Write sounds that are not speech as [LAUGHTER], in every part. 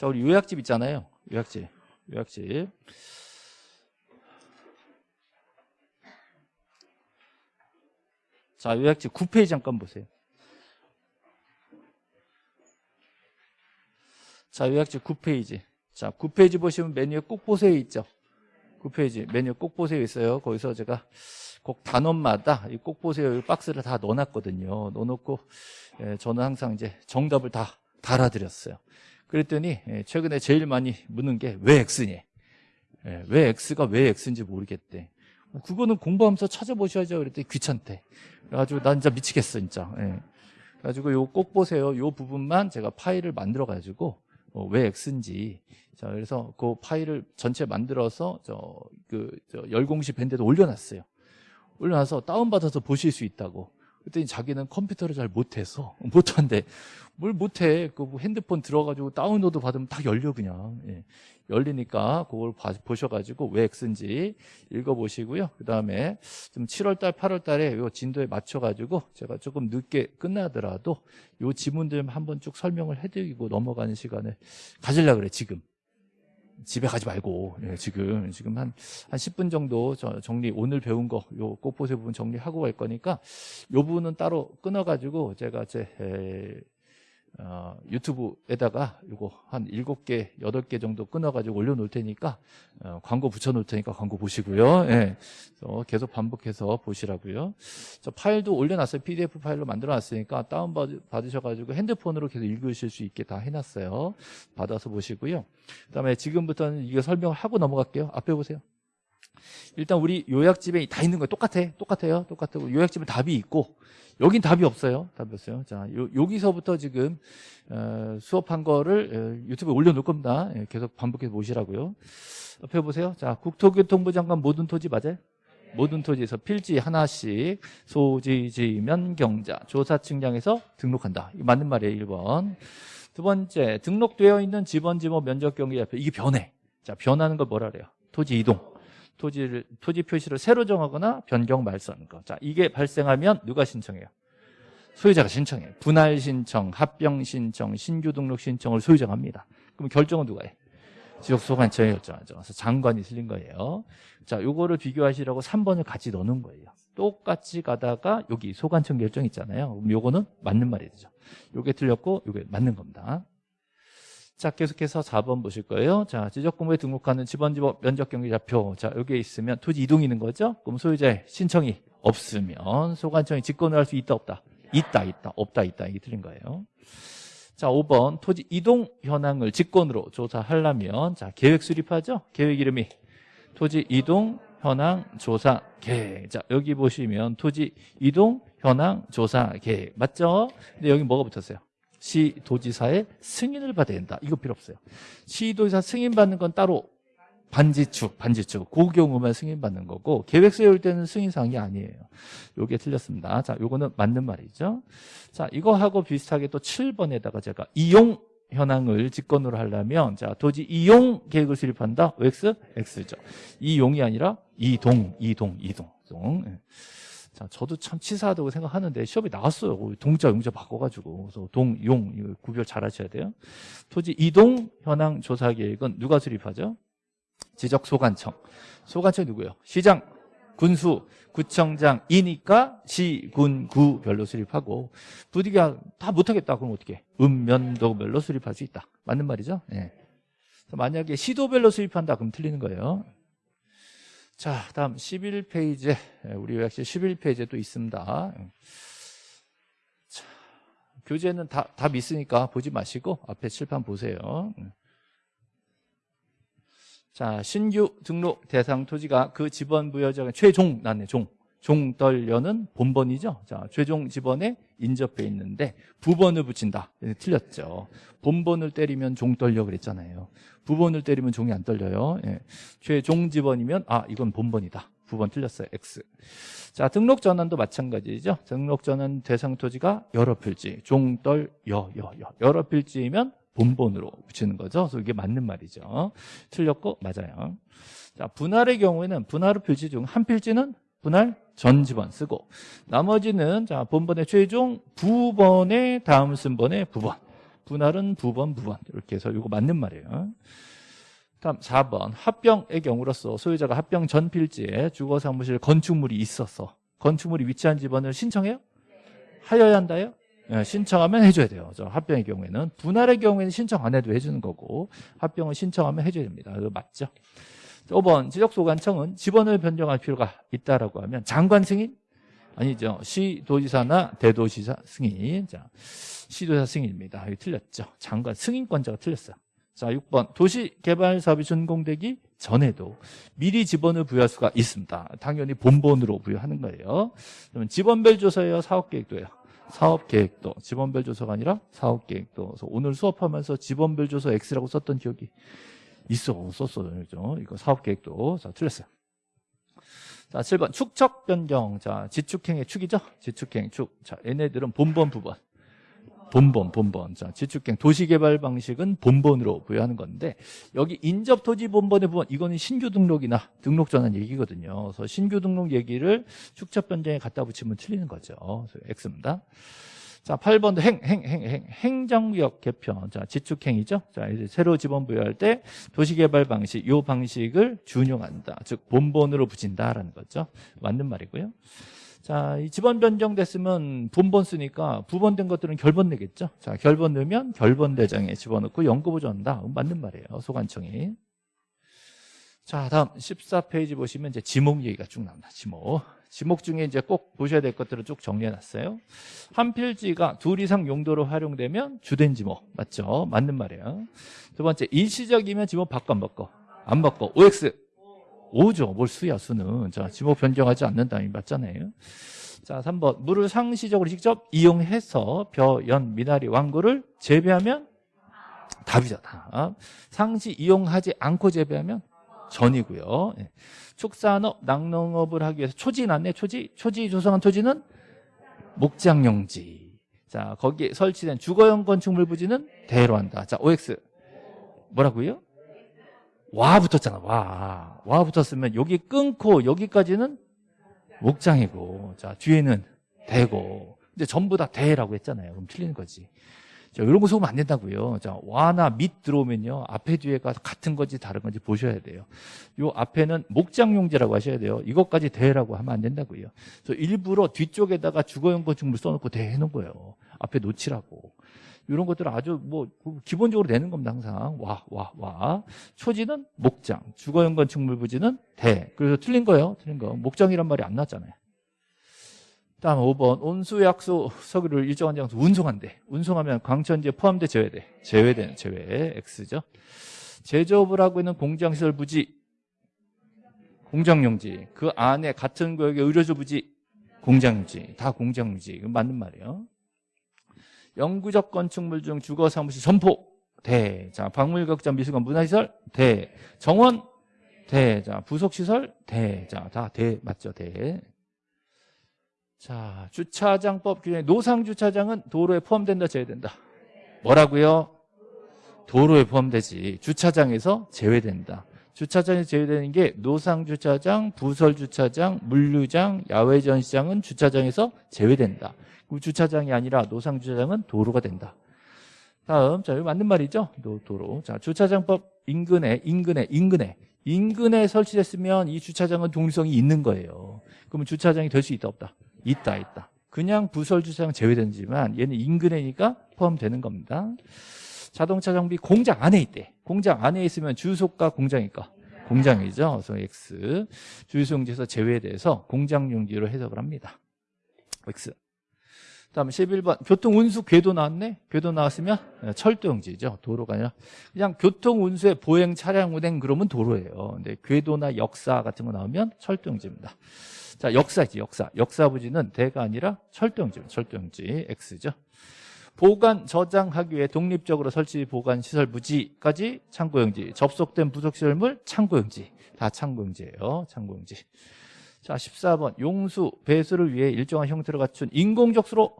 자, 우리 요약집 있잖아요. 요약집. 요약집. 자, 요약집 9페이지 잠깐 보세요. 자, 요약집 9페이지. 자, 9페이지 보시면 메뉴에 꼭 보세요 있죠? 9페이지 메뉴 꼭 보세요 있어요. 거기서 제가 꼭 단원마다 이 꼭 보세요 이 박스를 다 넣어놨거든요. 넣어놓고 예, 저는 항상 이제 정답을 다 달아드렸어요. 그랬더니 예, 최근에 제일 많이 묻는 게 왜 X니? 예, 왜 X가 왜 X인지 모르겠대. 그거는 공부하면서 찾아보셔야죠. 그랬더니 귀찮대. 그래가지고 난 진짜 미치겠어 진짜. 예. 그래가지고 요 꼭 보세요. 요 부분만 제가 파일을 만들어가지고 어, 왜 X인지 자 그래서 그 파일을 전체 만들어서 저 그 저 열공시 밴드에 올려놨어요. 올려놔서 다운받아서 보실 수 있다고. 그랬더니 자기는 컴퓨터를 잘 못해서 [LAUGHS] 못한대. 뭘 못해? 그 핸드폰 들어가지고 다운로드 받으면 다 열려 그냥. 예. 열리니까 그걸 봐, 보셔가지고 왜 X인지 읽어보시고요. 그 다음에 좀 7월달, 8월달에 요 진도에 맞춰가지고 제가 조금 늦게 끝나더라도 요 지문들 한번 쭉 설명을 해드리고 넘어가는 시간을 가질라 그래 지금. 집에 가지 말고 예, 지금 지금 한한 10분 정도 정리 오늘 배운 거 요 꽃보세 부분 정리하고 갈 거니까 요 부분은 따로 끊어 가지고 제가 제 에, 어, 유튜브에다가 이거 한 7개, 8개 정도 끊어가지고 올려놓을 테니까 어, 광고 붙여놓을 테니까 광고 보시고요. 예. 계속 반복해서 보시라고요. 저 파일도 올려놨어요. PDF 파일로 만들어놨으니까 다운받으셔가지고 핸드폰으로 계속 읽으실 수 있게 다 해놨어요. 받아서 보시고요. 그 다음에 지금부터는 이거 설명을 하고 넘어갈게요. 앞에 보세요. 일단 우리 요약집에 다 있는 거예요. 똑같아. 똑같아요. 똑같고 요약집은 답이 있고 여긴 답이 없어요. 답이 없어요. 자, 요, 여기서부터 지금 어, 수업한 거를 어, 유튜브에 올려놓을 겁니다. 예, 계속 반복해서 보시라고요. 옆에 보세요. 자, 국토교통부 장관 모든 토지 맞아요? 모든 토지에서 필지 하나씩 소지, 지면, 경자, 조사 측량해서 등록한다. 이 맞는 말이에요. 1번. 두 번째, 등록되어 있는 지번, 지목, 면적 경계 앞에 이게 변해. 자, 변하는 걸 뭐라 그래요? 토지 이동. 토지를, 토지 표시를 새로 정하거나 변경 말소하는 거. 자, 이게 발생하면 누가 신청해요? 소유자가 신청해요. 분할 신청, 합병 신청, 신규 등록 신청을 소유자가 합니다. 그럼 결정은 누가 해? 지역소관청이 결정하죠. 그래서 장관이 틀린 거예요. 자, 요거를 비교하시라고 3번을 같이 넣는 거예요. 똑같이 가다가 여기 소관청 결정 있잖아요. 그럼 요거는 맞는 말이 되죠. 요게 틀렸고 요게 맞는 겁니다. 자, 계속해서 4번 보실 거예요. 자, 지적공부에 등록하는 지번지법 면적경계좌표. 자, 여기에 있으면 토지 이동이 있는 거죠. 그럼 소유자의 신청이 없으면 소관청이 직권을 할 수 있다, 없다? 있다, 있다, 없다, 있다. 이게 틀린 거예요. 자, 5번 토지 이동 현황을 직권으로 조사하려면 자, 계획 수립하죠. 계획 이름이 토지 이동 현황 조사 계획. 자, 여기 보시면 토지 이동 현황 조사 계획. 맞죠? 근데 여기 뭐가 붙었어요? 시도지사의 승인을 받아야 된다. 이거 필요 없어요. 시도지사 승인 받는 건 따로 반지축, 반지축. 그 경우만 승인 받는 거고 계획 세울 때는 승인 사항이 아니에요. 요게 틀렸습니다. 자, 요거는 맞는 말이죠. 자, 이거하고 비슷하게 또 7번에다가 제가 이용 현황을 직권으로 하려면 자, 도지 이용 계획을 수립한다. X, X죠. 이용이 아니라 이동, 이동, 이동. 이동. 예. 자, 저도 참 치사하다고 생각하는데 시험에 나왔어요. 동자, 용자 바꿔가지고. 그래서 동, 용, 이거 구별 잘 하셔야 돼요. 토지 이동 현황 조사 계획은 누가 수립하죠? 지적 소관청. 소관청 누구예요? 시장, 군수, 구청장이니까 시, 군, 구별로 수립하고 부디가 다 못하겠다. 그럼 어떻게? 읍면도별로 수립할 수 있다. 맞는 말이죠? 네. 만약에 시도별로 수립한다. 그럼 틀리는 거예요. 자, 다음 11페이지. 우리 요약실 11페이지에 또 있습니다. 자, 교재는 다, 답 있으니까 보지 마시고 앞에 칠판 보세요. 자, 신규 등록 대상 토지가 그 지번 부여자가 최종 났네, 종. 종떨려는 본번이죠. 자, 최종 지번에 인접해 있는데 부번을 붙인다. 틀렸죠. 본번을 때리면 종떨려 그랬잖아요. 부번을 때리면 종이 안 떨려요. 예. 최종 지번이면 아 이건 본번이다. 부번 틀렸어요. X. 자, 등록 전환도 마찬가지죠. 등록 전환 대상 토지가 여러 필지, 종떨 여, 여, 여. 여러 필지이면 본번으로 붙이는 거죠. 그래서 이게 맞는 말이죠. 틀렸고 맞아요. 자, 분할의 경우에는 분할의 필지 중 한 필지는 분할 전 지번 쓰고 나머지는 자 본번의 최종 부번의 다음 순번의 부번 분할은 부번, 부번. 이렇게 해서 이거 맞는 말이에요. 다음 4번. 합병의 경우로서 소유자가 합병 전 필지에 주거 사무실 건축물이 있어서 건축물이 위치한 집원을 신청해요? 하여야 한다요? 예, 신청하면 해줘야 돼요. 저 합병의 경우에는 분할의 경우에는 신청 안 해도 해주는 거고 합병을 신청하면 해줘야 됩니다. 이거 맞죠? 5번 지적소관청은 집원을 변경할 필요가 있다라고 하면 장관 승인? 아니죠. 시도지사나 대도시사 승인. 자, 시도지사 승인입니다. 이거 틀렸죠. 장관 승인권자가 틀렸어요. 자, 6번 도시개발 사업이 준공되기 전에도 미리 지번을 부여할 수가 있습니다. 당연히 본본으로 부여하는 거예요. 그러면 지번별 조서예요, 사업계획도예요. 사업계획도, 지번별 조서가 아니라 사업계획도. 그래서 오늘 수업하면서 지번별 조서 X라고 썼던 기억이 있어, 썼어요. 그죠? 이거 사업 계획도. 자, 틀렸어요. 자, 7번 축척 변경. 자, 지축행의 축이죠? 지축행 축. 자, 얘네들은 본번 부번. 본본, 본본. 자, 지축행 도시개발 방식은 본본으로 부여하는 건데 여기 인접 토지 본본의 부분 이거는 신규 등록이나 등록 전환 얘기거든요. 그래서 신규 등록 얘기를 축척 변경에 갖다 붙이면 틀리는 거죠. 그래서 X입니다. 자, 8번도 행, 행, 행, 행, 행정구역 개편. 자, 지축행이죠. 자, 이제 새로 지번 부여할 때 도시개발 방식, 요 방식을 준용한다. 즉, 본본으로 붙인다라는 거죠. 맞는 말이고요. 자, 이 지번 변경됐으면 본본 쓰니까 부번된 것들은 결번 내겠죠. 자, 결번 넣으면 결번 대장에 집어넣고 연구 보조한다. 맞는 말이에요. 소관청이. 자, 다음 14페이지 보시면 이제 지목 얘기가 쭉 나옵니다. 지목. 지목 중에 이제 꼭 보셔야 될 것들을 쭉 정리해 놨어요. 한 필지가 둘 이상 용도로 활용되면 주된 지목. 맞죠? 맞는 말이에요. 두 번째, 일시적이면 지목 바꿔 안 바꿔? 안 바꿔. OX. 5죠. 뭘 수야, 수는. 자, 지목 변경하지 않는다. 이 맞잖아요. 자, 3번. 물을 상시적으로 직접 이용해서 벼, 연, 미나리, 왕구를 재배하면 답이죠, 답. 상시 이용하지 않고 재배하면 전이고요. 예. 축산업, 낙농업을 하기 위해서 초지 났네, 초지. 초지 조성한 토지는 목장용지. 자, 거기에 설치된 주거용 건축물 부지는 대로 한다. 자, OX. 뭐라고요? 와 붙었잖아, 와. 와 붙었으면 여기 끊고 여기까지는 목장이고, 자, 뒤에는 대고. 근데 전부 다 대라고 했잖아요. 그럼 틀리는 거지. 자, 이런 거 속으면 안 된다고요. 자, 와나 밑 들어오면요. 앞에 뒤에가 같은 건지 다른 건지 보셔야 돼요. 요 앞에는 목장용지라고 하셔야 돼요. 이것까지 대라고 하면 안 된다고요. 그래서 일부러 뒤쪽에다가 주거용 건축물 써놓고 대 해 놓은 거예요. 앞에 놓치라고. 이런 것들은 아주 뭐 기본적으로 되는 겁니다. 항상 와, 와, 와. 초지는 목장, 주거용 건축물 부지는 대. 그래서 틀린 거예요. 틀린 거. 목장이란 말이 안 났잖아요. 다음 5번 온수약소 석유를 일정한 장소 운송한대 운송하면 광천지에 포함돼 제외돼 제외되는 제외 X죠 제조업을 하고 있는 공장시설 부지 공장용지 그 안에 같은 구역의 의료조 부지 공장용지 다 공장용지 이건 맞는 말이에요 영구적 건축물 중 주거 사무실 점포 대. 자, 박물각장 미술관 문화시설 대. 정원 대. 자, 부속시설 대. 자, 다 대. 맞죠? 대. 자, 주차장법 규정에 노상 주차장은 도로에 포함된다, 제외 된다? 뭐라고요? 도로에 포함되지. 주차장에서 제외된다. 주차장에서 제외되는 게 노상 주차장, 부설 주차장, 물류장, 야외 전시장은 주차장에서 제외된다. 주차장이 아니라 노상 주차장은 도로가 된다. 다음, 자, 이거 맞는 말이죠? 도, 도로. 자, 주차장법 인근에, 인근에, 인근에. 인근에 설치됐으면 이 주차장은 독립성이 있는 거예요. 그러면 주차장이 될 수 있다, 없다? 있다, 있다. 그냥 부설 주차장 제외되지만 얘는 인근에니까 포함되는 겁니다. 자동차 정비 공장 안에 있대. 공장 안에 있으면 주소가 공장이니까 공장이죠. 그래서 X. 주유소용지에서 제외돼서 공장용지로 해석을 합니다. X. 다음 11번 교통운수 궤도 나왔네 궤도 나왔으면 네, 철도용지죠 도로가 아니라 그냥 교통운수의 보행 차량 운행 그러면 도로예요 근데 궤도나 역사 같은 거 나오면 철도용지입니다 자 역사지 역사 역사부지는 대가 아니라 철도용지입니다 철도용지 X죠 보관 저장하기 위해 독립적으로 설치 보관 시설 부지까지 창고용지 접속된 부속시설물 창고용지 다 창고용지예요 창고용지 자, 14번. 용수, 배수를 위해 일정한 형태를 갖춘 인공적 수로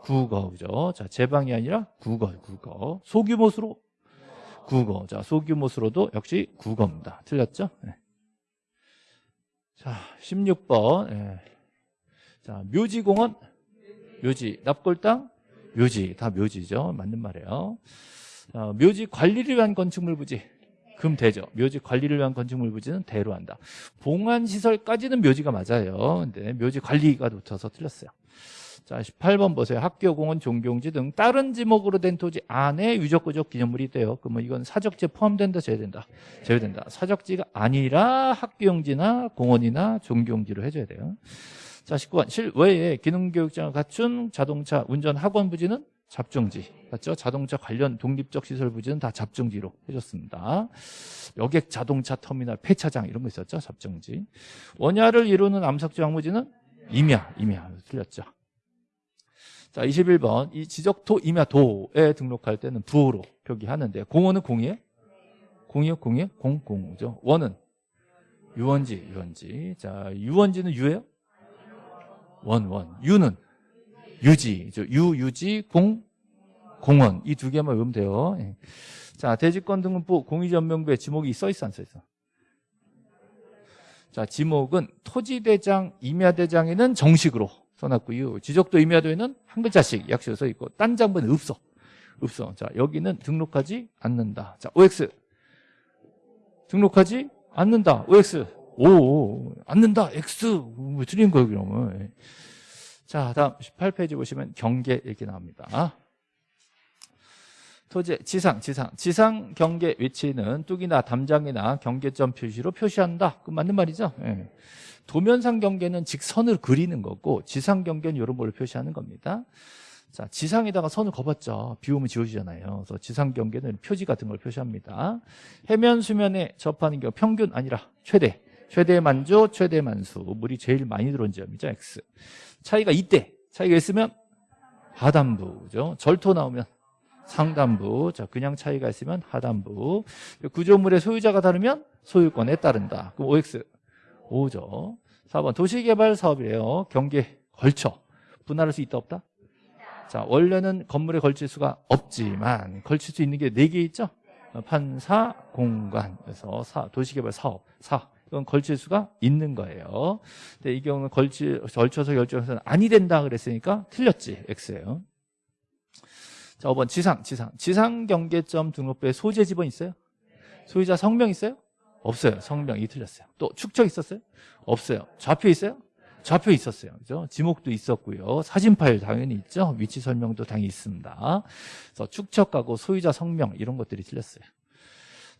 국어죠. 자, 제방이 아니라 국어, 국어. 소규모 수로 국어. 자, 소규모 수로도 역시 국어입니다. 틀렸죠? 네. 자, 16번. 네. 자, 묘지공원, 묘지, 납골당, 묘지 다 묘지죠. 맞는 말이에요. 어, 묘지 관리를 위한 건축물 부지 그럼 되죠. 묘지 관리를 위한 건축물 부지는 대로 한다. 봉안 시설까지는 묘지가 맞아요. 근데 묘지 관리가 붙어서 틀렸어요. 자, 18번 보세요. 학교, 공원, 종교용지 등 다른 지목으로 된 토지 안에 유적구적 기념물이 있대요. 그러면 이건 사적지에 포함된다, 제외된다? 제외된다. 사적지가 아니라 학교용지나 공원이나 종교용지로 해줘야 돼요. 자, 19번. 실외에 기능교육장을 갖춘 자동차 운전 학원 부지는 잡종지. 맞죠? 자동차 관련 독립적 시설 부지는 다 잡종지로 해줬습니다. 여객 자동차 터미널 폐차장 이런 거 있었죠? 잡종지. 원야를 이루는 암석지 황무지는 임야, 임야. 틀렸죠. 자, 21번. 이 지적토 임야도에 등록할 때는 부호로 표기하는데 공원은 공이에요? 공이요? 공이요? 공, 공죠. 원은 유원지, 유원지. 자, 유원지는 유예요? 원, 원. 유는 유지. 유, 유지, 공, 공원. 이 두 개만 외우면 돼요. 예. 자, 대지권 등록부 공유전명부에 지목이 써 있어, 안 써 있어? 자, 지목은 토지대장, 임야대장에는 정식으로 써놨고요. 지적도 임야도에는 한 글자씩 약식으로 써 있고, 딴 장부는 없어. 없어. 자, 여기는 등록하지 않는다. 자, OX. 등록하지 않는다. OX. 오, 않는다. X. 뭐 틀린 거예요, 그러면. 예. 자, 다음 18페이지 보시면 경계 얘기 나옵니다. 토지 지상, 지상, 지상 경계 위치는 뚝이나 담장이나 경계점 표시로 표시한다. 그 맞는 말이죠? 예. 도면상 경계는 직선을 그리는 거고 지상 경계는 이런 걸로 표시하는 겁니다. 자, 지상에다가 선을 거봤죠. 비 오면 지워지잖아요. 그래서 지상 경계는 표지 같은 걸 표시합니다. 해면 수면에 접하는 경우 평균 아니라 최대, 최대 만조, 최대 만수. 물이 제일 많이 들어온 지점이죠. X. 차이가 이때, 차이가 있으면 하단부죠. 절토 나오면 상단부. 자, 그냥 차이가 있으면 하단부. 구조물의 소유자가 다르면 소유권에 따른다. 그럼 OX. 5죠. 4번 도시개발 사업이래요. 경계 걸쳐. 분할할 수 있다 없다? 자, 원래는 건물에 걸칠 수가 없지만 걸칠 수 있는 게네개 있죠? 판사, 공간. 그래서 사, 도시개발 사업, 사. 이건 걸칠 수가 있는 거예요. 근데 이 경우는 걸치, 걸쳐서 결정해서는 아니 된다 그랬으니까 틀렸지. X예요. 자, 5번 지상, 지상. 지상 경계점 등록부에 소재 지번 있어요? 소유자 성명 있어요? 없어요. 성명이 틀렸어요. 또 축척 있었어요? 없어요. 좌표 있어요? 좌표 있었어요. 그죠? 지목도 있었고요. 사진 파일 당연히 있죠. 위치 설명도 당연히 있습니다. 그래서 축척하고 소유자 성명 이런 것들이 틀렸어요.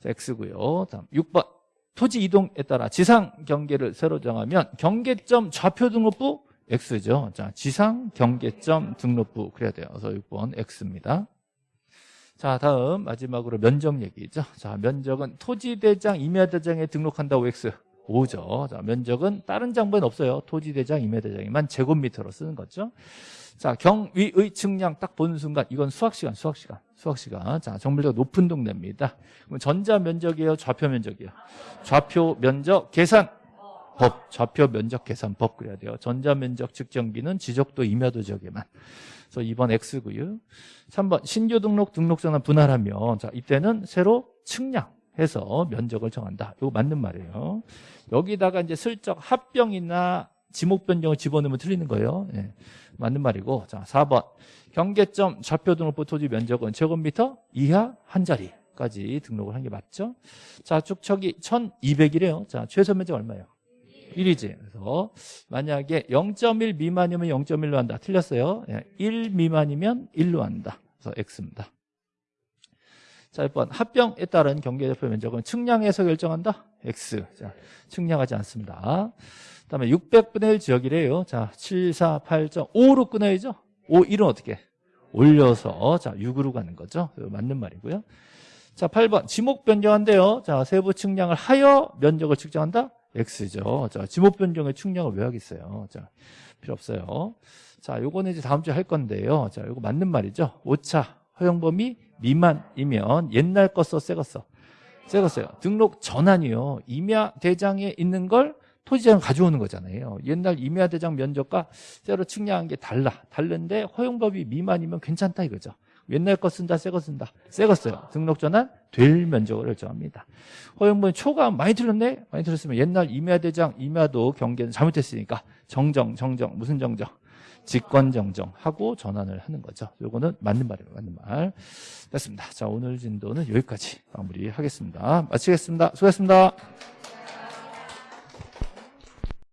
자, X고요. 다음 6번. 토지 이동에 따라 지상 경계를 새로 정하면 경계점 좌표 등록부 X죠. 자, 지상 경계점 등록부 그래야 돼요. 그래서 6번 X입니다. 자, 다음 마지막으로 면적 얘기죠. 자, 면적은 토지대장, 임야대장에 등록한다고 X 5죠. 자, 면적은 다른 장부엔 없어요. 토지대장, 임야대장에만 제곱미터로 쓰는 거죠. 자, 경위의 측량 딱 보는 순간 이건 수학시간, 수학시간, 수학시간. 자, 정밀도가 높은 동네입니다. 그럼 전자 면적이에요, 좌표 면적이에요. 좌표 면적 계산 법, 좌표 면적 계산법 그래야 돼요. 전자 면적 측정기는 지적도 임야도 지역에만. 그래서 2번 X고요. 3번 신규 등록 등록자나 분할하면 자 이때는 새로 측량해서 면적을 정한다. 이거 맞는 말이에요. 여기다가 이제 슬쩍 합병이나 지목 변경을 집어넣으면 틀리는 거예요. 예, 맞는 말이고 자 4번 경계점 좌표 등록부 토지 면적은 제곱미터 이하 한 자리까지 등록을 한 게 맞죠? 자 축척이 1200이래요. 자 최소 면적 얼마예요? 1이지. 그래서 만약에 0.1 미만이면 0.1로 한다. 틀렸어요. 1 예, 미만이면 1로 한다. 그래서 X입니다. 자, 1번 합병에 따른 경계대표 면적은 측량해서 결정한다. X. 자, 측량하지 않습니다. 그 다음에 600분의 1 지역이래요. 자, 7, 4, 8.5로 끊어야죠. 5, 1은 어떻게? 올려서 자, 6으로 가는 거죠. 맞는 말이고요. 자, 8번 지목 변경한대요. 자, 세부 측량을 하여 면적을 측정한다. X죠. 자, 지목 변경의 측량을 왜 하겠어요? 자, 필요 없어요. 자, 요거는 이제 다음 주에 할 건데요. 자, 요거 맞는 말이죠. 오차 허용 범위 미만이면 옛날 거 써, 새거 써. 새거 써요. 등록 전환이요. 임야 대장에 있는 걸 토지장 가져오는 거잖아요. 옛날 임야 대장 면적과 새로 측량한 게 달라. 다른데 허용 범위 미만이면 괜찮다 이거죠. 옛날 거 쓴다, 새 거 쓴다. 새 거 써요. 등록 전환 될 면적을 결정합니다. 허용분 초과 많이 틀렸네? 많이 틀렸으면 옛날 임야대장, 임야도 경계는 잘못했으니까 정정, 정정, 무슨 정정? 직권 정정 하고 전환을 하는 거죠. 요거는 맞는 말이에요. 맞는 말. 됐습니다. 자, 오늘 진도는 여기까지 마무리하겠습니다. 마치겠습니다. 수고했습니다.